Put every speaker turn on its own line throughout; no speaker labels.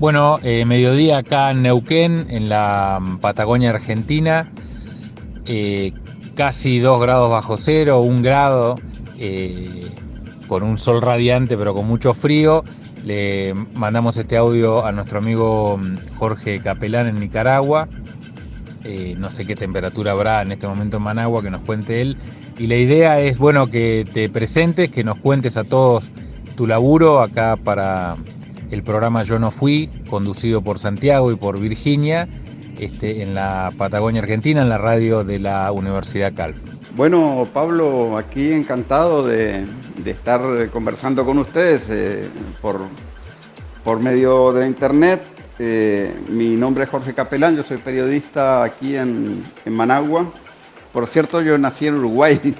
Bueno, eh, mediodía acá en Neuquén, en la mm, Patagonia Argentina, eh, casi 2 grados bajo cero, un grado, eh, con un sol radiante pero con mucho frío. Le mandamos este audio a nuestro amigo mm, Jorge Capelán en Nicaragua. no sé qué temperatura habrá en este momento en Managua, que nos cuente él. Y la idea es, bueno, que te presentes, que nos cuentes a todos tu laburo acá para el programa Yo no fui, conducido por Santiago y por Virginia, este, en la Patagonia Argentina, en la radio de la Universidad Calf.
Bueno, Pablo, aquí encantado de, estar conversando con ustedes eh, por, por medio de internet. Eh, mi nombre es Jorge Capelán, yo soy periodista aquí en, en Managua. Por cierto, yo nací en Uruguay.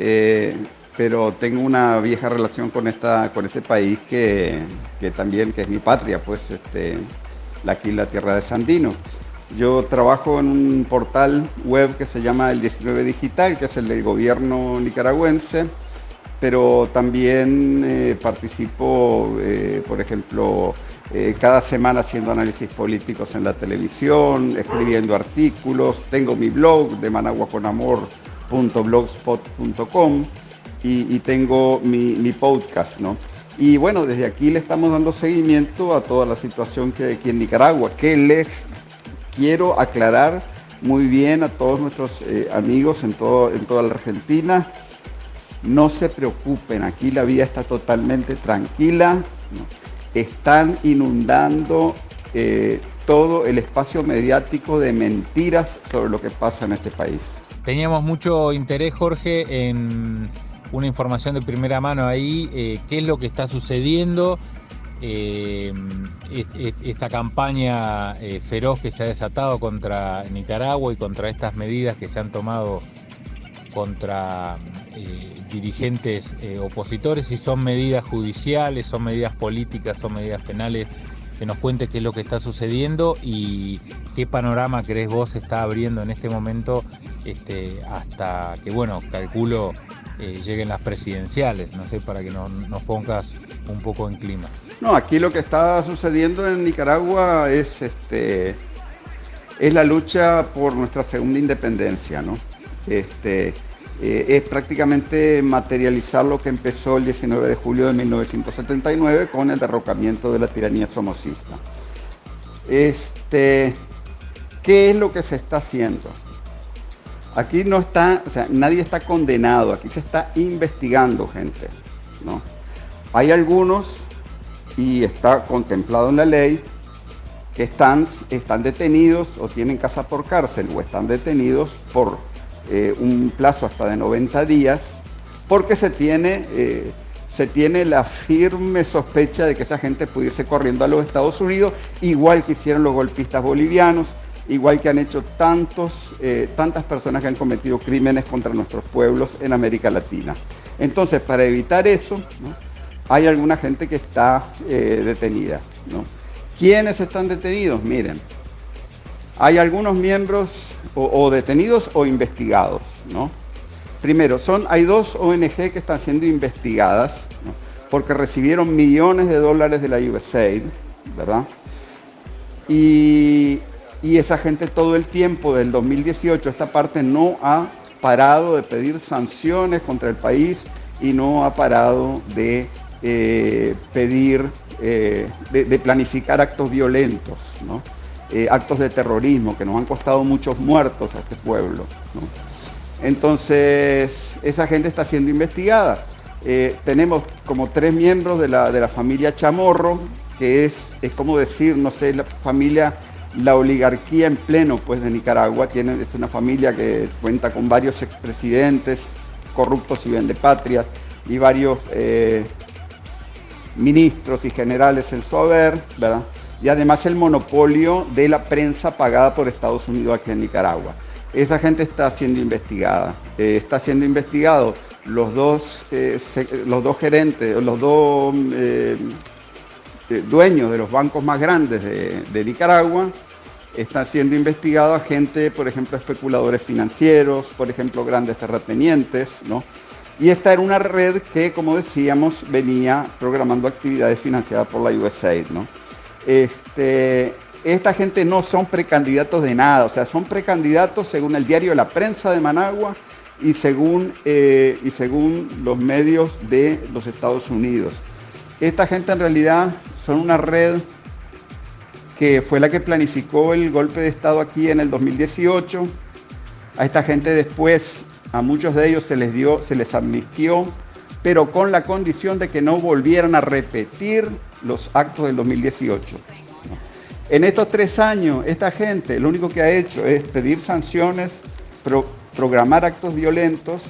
Eh, pero tengo una vieja relación con, esta, con este país que, también que es mi patria, pues este, aquí la tierra de Sandino. Yo trabajo en un portal web que se llama El 19 Digital, que es el del gobierno nicaragüense, pero también eh, participo, eh, por ejemplo, eh, cada semana haciendo análisis políticos en la televisión, escribiendo artículos, tengo mi blog de managuaconamor.blogspot.com y, tengo mi, podcast, ¿no? Y bueno, desde aquí le estamos dando seguimiento a toda la situación que hay aquí en Nicaragua, que les quiero aclarar muy bien a todos nuestros eh, amigos en, todo, en toda la Argentina. No se preocupen, aquí la vida está totalmente tranquila. Están inundando eh, todo el espacio mediático de mentiras sobre lo que pasa en este país.
Teníamos mucho interés, Jorge, en una información de primera mano ahí, eh, qué es lo que está sucediendo, eh, esta campaña eh, feroz que se ha desatado contra Nicaragua y contra estas medidas que se han tomado contra dirigentes opositores, si son medidas judiciales, son medidas políticas, son medidas penales, que nos cuente qué es lo que está sucediendo y qué panorama crees vos está abriendo en este momento este, hasta que, bueno, calculo eh, lleguen las presidenciales, no sé, para que nos pongas un poco en clima.
No, aquí lo que está sucediendo en Nicaragua es, este, es la lucha por nuestra segunda independencia, ¿no? Este, eh, es prácticamente materializar lo que empezó el 19 de julio de 1979 con el derrocamiento de la tiranía somocista. Este, ¿Qué es lo que se está haciendo? Aquí no está, o sea, nadie está condenado, aquí se está investigando gente, ¿no? Hay algunos, y está contemplado en la ley, que están, están detenidos o tienen casa por cárcel o están detenidos por eh, un plazo hasta de 90 días, porque se tiene, eh, se tiene la firme sospecha de que esa gente puede irse corriendo a los Estados Unidos, igual que hicieron los golpistas bolivianos, igual que han hecho tantos, eh, tantas personas que han cometido crímenes contra nuestros pueblos en América Latina. Entonces, para evitar eso, hay alguna gente que está eh, detenida. ¿Quiénes están detenidos? Miren, hay algunos miembros o, detenidos o investigados. Primero, son, hay dos ONG que están siendo investigadas porque recibieron millones de dólares de la USAID, ¿verdad? Y y esa gente todo el tiempo del 2018, esta parte no ha parado de pedir sanciones contra el país y no ha parado de eh, pedir, eh, de, planificar actos violentos, eh, actos de terrorismo que nos han costado muchos muertos a este pueblo. Entonces, esa gente está siendo investigada. tenemos como tres miembros de la, de la familia Chamorro, que es, es como decir, no sé, la familia la oligarquía en pleno pues, de Nicaragua. Tiene, es una familia que cuenta con varios expresidentes corruptos y bien de patria y varios eh, ministros y generales en su haber, ¿verdad? Y además el monopolio de la prensa pagada por Estados Unidos aquí en Nicaragua. Esa gente está siendo investigada. Eh, está siendo investigado los dos, eh, los dos gerentes, los dos dueños de los bancos más grandes de, Nicaragua, está siendo investigado gente, por ejemplo, especuladores financieros, por ejemplo, grandes terratenientes, ¿no? Y esta era una red que, como decíamos, venía programando actividades financiadas por la USAID, ¿no? Este, esta gente no son precandidatos de nada, o sea, son precandidatos según el diario La Prensa de Managua y según, eh, y según los medios de los Estados Unidos. Esta gente en realidad son una red que fue la que planificó el golpe de Estado aquí en el 2018. A esta gente después, a muchos de ellos se les dio, se les amnistió, pero con la condición de que no volvieran a repetir los actos del 2018. En estos tres años, esta gente lo único que ha hecho es pedir sanciones, programar actos violentos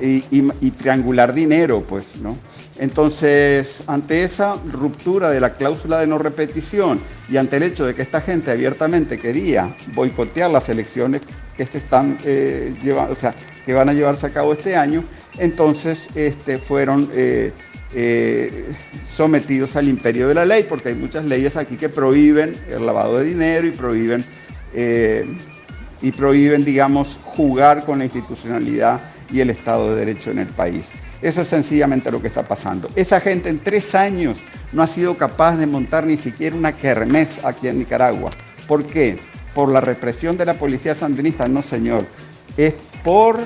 y, triangular dinero, pues, ¿no? Entonces, ante esa ruptura de la cláusula de no repetición y ante el hecho de que esta gente abiertamente quería boicotear las elecciones que están eh, llevando, o sea, que van a llevarse a cabo este año, entonces este, fueron eh, eh, sometidos al imperio de la ley, porque hay muchas leyes aquí que prohíben el lavado de dinero y prohíben, y prohíben, digamos, jugar con la institucionalidad y el Estado de Derecho en el país. Eso es sencillamente lo que está pasando. Esa gente en tres años no ha sido capaz de montar ni siquiera una kermés aquí en Nicaragua. ¿Por qué? ¿Por la represión de la policía sandinista? No, señor. Es por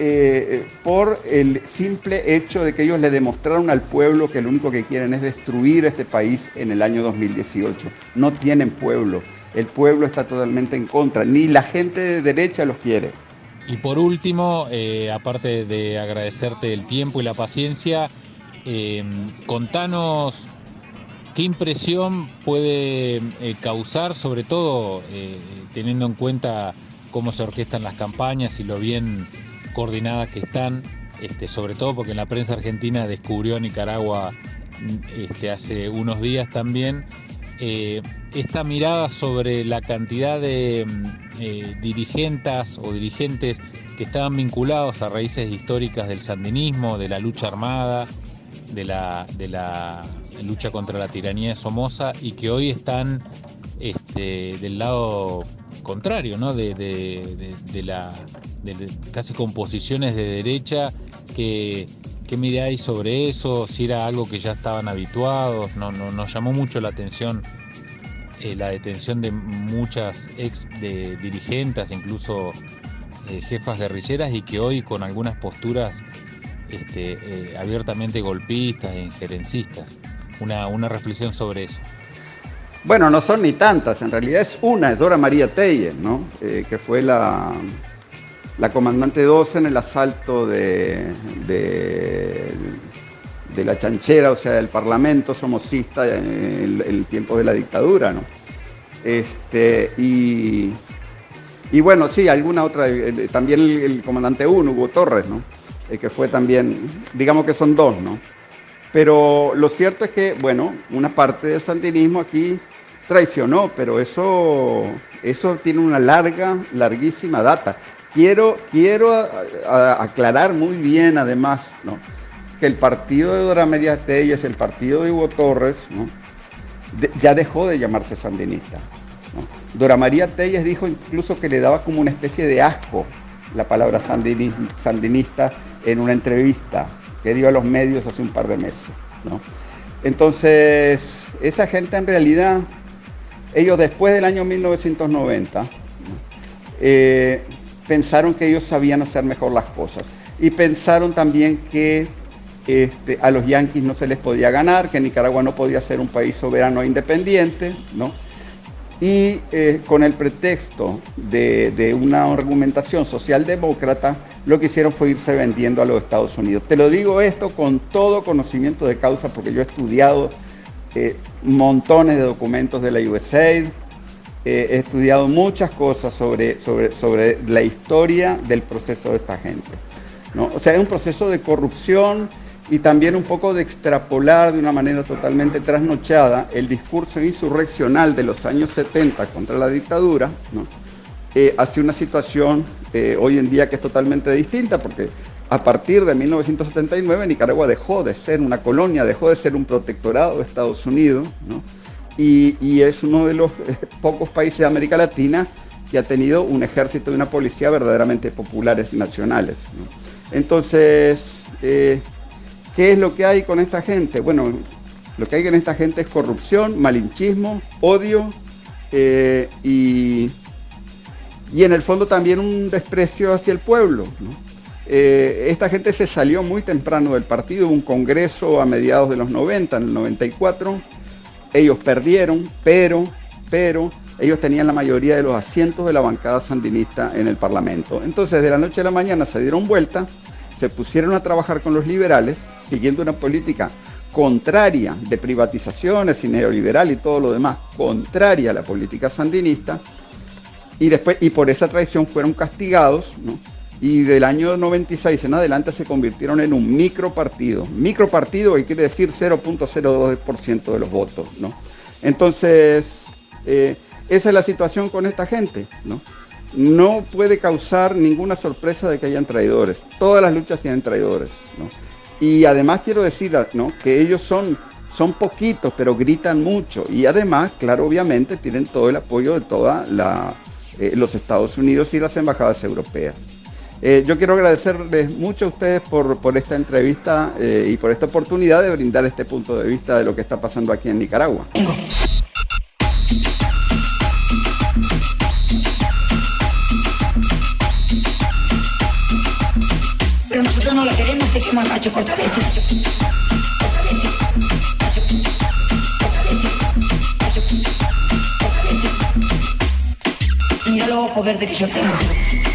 eh, por el simple hecho de que ellos le demostraron al pueblo que lo único que quieren es destruir este país en el año 2018. No tienen pueblo. El pueblo está totalmente en contra. Ni la gente de derecha los quiere.
Y por último, eh, aparte de agradecerte el tiempo y la paciencia, eh, contanos qué impresión puede causar, sobre todo teniendo en cuenta cómo se orquestan las campañas y lo bien coordinadas que están, este, sobre todo porque en la prensa argentina descubrió Nicaragua este, hace unos días también, eh, esta mirada sobre la cantidad de mm, eh, dirigentes o dirigentes que estaban vinculados a raíces históricas del sandinismo, de la lucha armada, de la, de lucha contra la tiranía de Somoza y que hoy están este, del lado contrario, ¿no? de, de la de, casi composiciones de derecha. que ¿Qué miráis sobre eso? Si era algo que ya estaban habituados, no, no nos llamó mucho la atención eh, la detención de muchas ex de dirigentes, incluso eh, jefas guerrilleras, y que hoy con algunas posturas este, eh, abiertamente golpistas e injerencistas. Una, una reflexión sobre eso.
Bueno, no son ni tantas, en realidad es una, es Dora María Teyer, ¿no? que fue la, la comandante 12 en el asalto de, de, la chanchera, o sea, del parlamento somocista en el, tiempo de la dictadura, ¿no? Este, y, y bueno, sí, alguna otra, también el, comandante 1, Hugo Torres, ¿no? Eh, que fue también, digamos que son dos, ¿no? Pero lo cierto es que, bueno, una parte del sandinismo aquí traicionó, pero eso, eso tiene una larga, larguísima data. Quiero, quiero aclarar muy bien, además, que el partido de Dora María Telles, el partido de Hugo Torres, ya dejó de llamarse sandinista. Dora María Telles dijo incluso que le daba como una especie de asco la palabra sandinista en una entrevista que dio a los medios hace un par de meses. Entonces, esa gente en realidad, ellos después del año 1990, eh, pensaron que ellos sabían hacer mejor las cosas. Y pensaron también que este, a los yanquis no se les podía ganar, que Nicaragua no podía ser un país soberano e independiente, ¿no? Y eh, con el pretexto de, una argumentación socialdemócrata, lo que hicieron fue irse vendiendo a los Estados Unidos. Te lo digo esto con todo conocimiento de causa, porque yo he estudiado eh, montones de documentos de la USAID, he estudiado muchas cosas sobre, sobre, sobre la historia del proceso de esta gente. ¿no? O sea, es un proceso de corrupción y también un poco de extrapolar de una manera totalmente trasnochada el discurso insurreccional de los años 70 contra la dictadura ¿no? Eh, hacia una situación eh, hoy en día que es totalmente distinta, porque a partir de 1979 Nicaragua dejó de ser una colonia, dejó de ser un protectorado de Estados Unidos, ¿no? Y, es uno de los eh, pocos países de América Latina que ha tenido un ejército y una policía verdaderamente populares y nacionales. Entonces, eh, ¿qué es lo que hay con esta gente? Bueno, Lo que hay en esta gente es corrupción, malinchismo, odio eh, y, y en el fondo también un desprecio hacia el pueblo. Esta gente se salió muy temprano del partido, un congreso a mediados de los 90, en el 94, ellos perdieron, pero, pero ellos tenían la mayoría de los asientos de la bancada sandinista en el Parlamento. Entonces, de la noche a la mañana se dieron vuelta, se pusieron a trabajar con los liberales, siguiendo una política contraria de privatizaciones y neoliberal y todo lo demás, contraria a la política sandinista, y después y por esa traición fueron castigados, Y del año 96 en adelante se convirtieron en un micropartido. Micropartido que quiere decir 0.02% de los votos, ¿no? Entonces, eh, esa es la situación con esta gente, ¿no? No puede causar ninguna sorpresa de que hayan traidores. Todas las luchas tienen traidores, ¿no? Y además quiero decir ¿no? que ellos son, son poquitos, pero gritan mucho. Y además, claro, obviamente tienen todo el apoyo de todos eh, los Estados Unidos y las embajadas europeas. Eh, yo quiero agradecerles mucho a ustedes por, por esta entrevista eh, y por esta oportunidad de brindar este punto de vista de lo que está pasando aquí en Nicaragua.
nosotros no la queremos, se quema. Macho. Fortalece. Mira los ojos verdes que yo tengo.